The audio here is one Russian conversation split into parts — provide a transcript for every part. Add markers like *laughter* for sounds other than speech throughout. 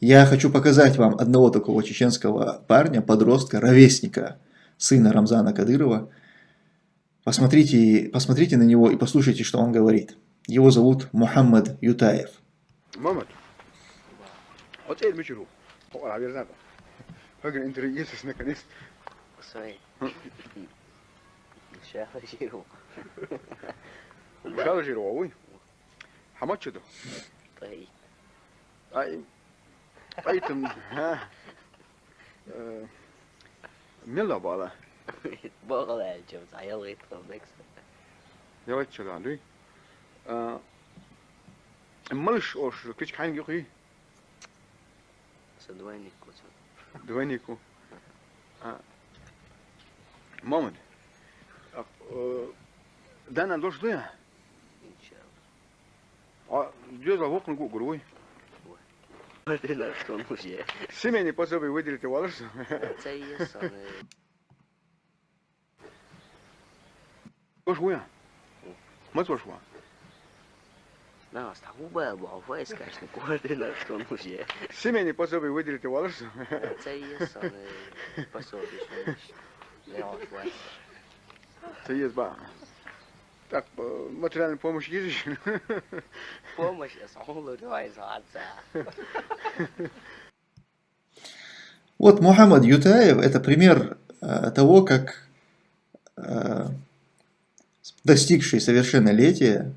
Я хочу показать вам одного такого чеченского парня, подростка, ровесника, сына Рамзана Кадырова. Посмотрите, посмотрите на него и послушайте, что он говорит. Его зовут Мухаммад Ютаев. Мухаммад, вот это мечеру. А, верно. Hagin intelligentsis наконец. Sorry. Шахла жиру. Шахла жиру, ой. Хамачуду. طيب. *laughs* Поэтому ha, e, mela bala. Bala eləyəcəm, ayıl etmək. Я çal andu. Ну а, малыш ош, кич кайн гюхи. Са двойнику. Двойнику. А, Момент. А, э, Дана дождя. Ничего. А где за окна гугурой? Ordină, că nu e. Семени пособи выделите Это Це є саме. Уж хуя. Мы тоже хуя. Да, asta hubă, bă, voi scașne cu ordină, că nu e. Семени пособи выделите волосы. Це є саме. Что не. Не, вот. Це є ба. Так, э, материальная помощь есть еще? *laughs* Помощь, я сахулу рюай Вот Мухаммад Ютаев – это пример э, того, как э, достигший совершеннолетия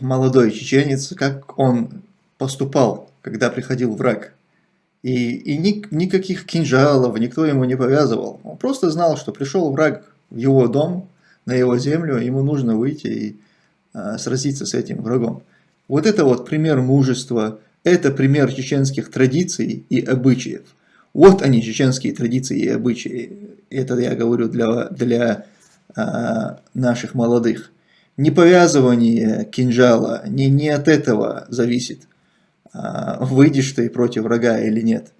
молодой чеченец, как он поступал, когда приходил враг. И, и ни, никаких кинжалов никто ему не повязывал. Он просто знал, что пришел враг в его дом – на его землю, ему нужно выйти и э, сразиться с этим врагом. Вот это вот пример мужества, это пример чеченских традиций и обычаев. Вот они, чеченские традиции и обычаи. Это я говорю для, для э, наших молодых. Не повязывание кинжала, не, не от этого зависит, э, выйдешь ты против врага или нет.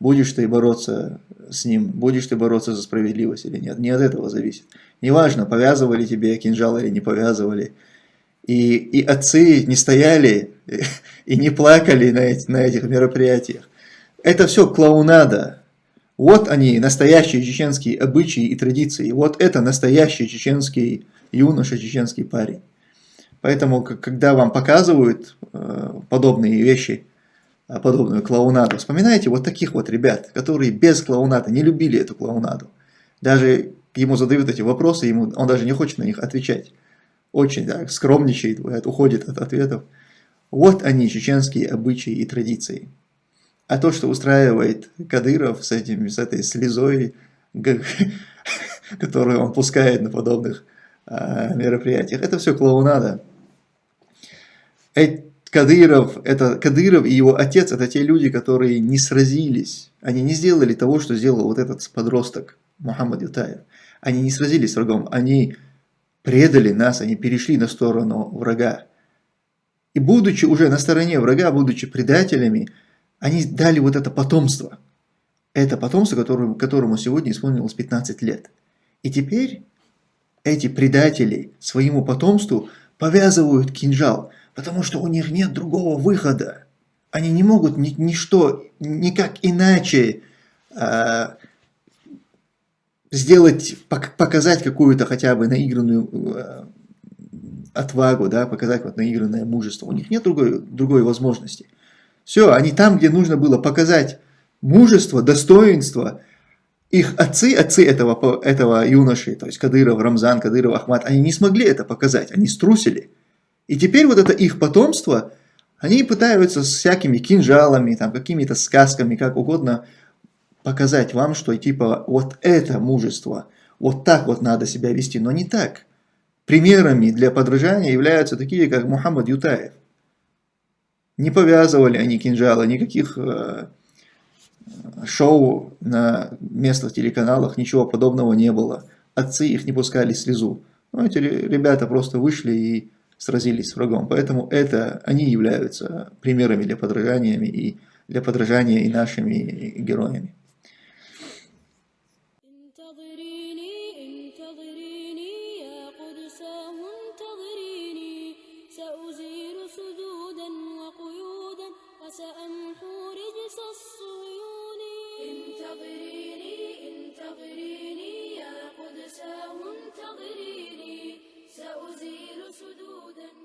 Будешь ты бороться с ним, будешь ты бороться за справедливость или нет. Не от этого зависит. Неважно, повязывали тебе кинжал или не повязывали. И, и отцы не стояли *laughs* и не плакали на, эти, на этих мероприятиях. Это все клоунада. Вот они, настоящие чеченские обычаи и традиции. Вот это настоящий чеченский юноша, чеченский парень. Поэтому, когда вам показывают э, подобные вещи, подобную клоунаду, вспоминайте вот таких вот ребят, которые без клоунада не любили эту клоунаду. Даже ему задают эти вопросы, ему, он даже не хочет на них отвечать. Очень да, скромничает, уходит от ответов. Вот они, чеченские обычаи и традиции. А то, что устраивает Кадыров с, этим, с этой слезой, *laughs* которую он пускает на подобных а, мероприятиях, это все клоунада. Кадыров, это, Кадыров и его отец, это те люди, которые не сразились. Они не сделали того, что сделал вот этот подросток, Мухаммад Ютаев. Они не сразились с врагом, они предали нас, они перешли на сторону врага. И будучи уже на стороне врага, будучи предателями, они дали вот это потомство. Это потомство, которому, которому сегодня исполнилось 15 лет. И теперь эти предатели своему потомству повязывают кинжал, потому что у них нет другого выхода. Они не могут ни, ничто, никак иначе э, сделать, показать какую-то хотя бы наигранную э, отвагу, да, показать вот наигранное мужество. У них нет другой, другой возможности. Все, они там, где нужно было показать мужество, достоинство, их отцы, отцы этого, этого юноши, то есть Кадыров, Рамзан, Кадыров, Ахмад, они не смогли это показать, они струсили. И теперь вот это их потомство, они пытаются с всякими кинжалами, там, какими-то сказками, как угодно, показать вам, что типа вот это мужество, вот так вот надо себя вести, но не так. Примерами для подражания являются такие, как Мухаммад Ютаев. Не повязывали они кинжалы, никаких э, шоу на местных телеканалах, ничего подобного не было. Отцы их не пускали слезу. Но эти ребята просто вышли и сразились с врагом. Поэтому это, они являются примерами для подражания и для подражания и нашими героями. انتظريني انتظريني سأزيل سدودا.